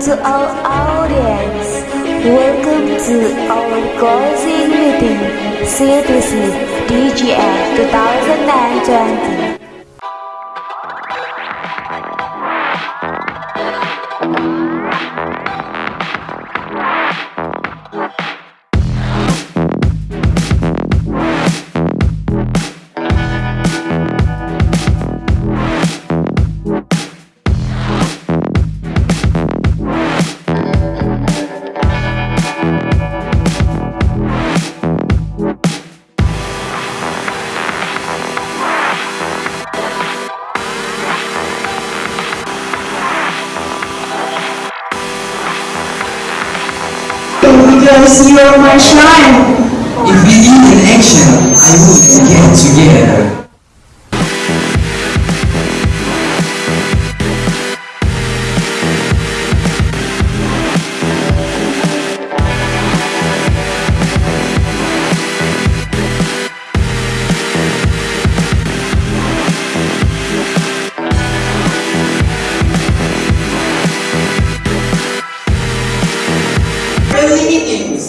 to our audience. Welcome to our closing meeting, CTC DGF 2020. Because you're my shine. If we need an action, I would get together.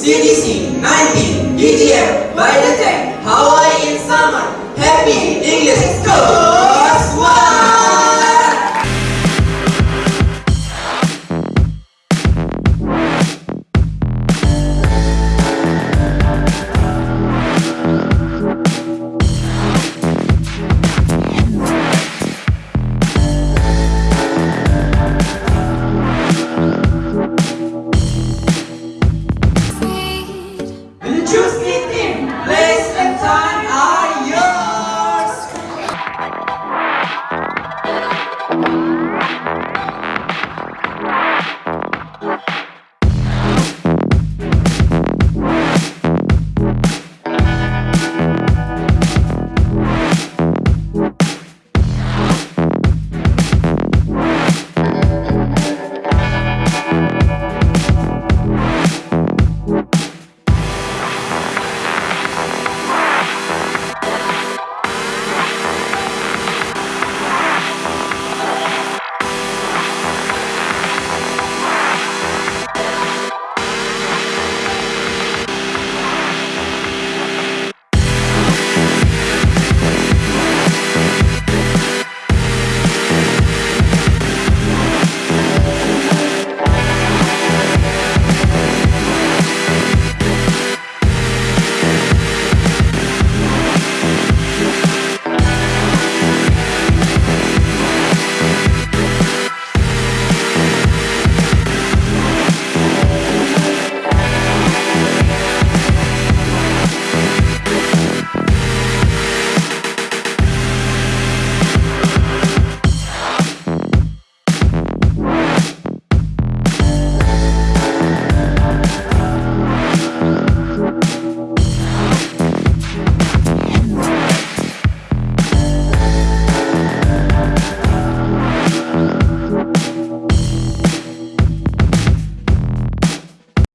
U D C 19, DTM, Biotech, Hawaii in summer, happy English, go!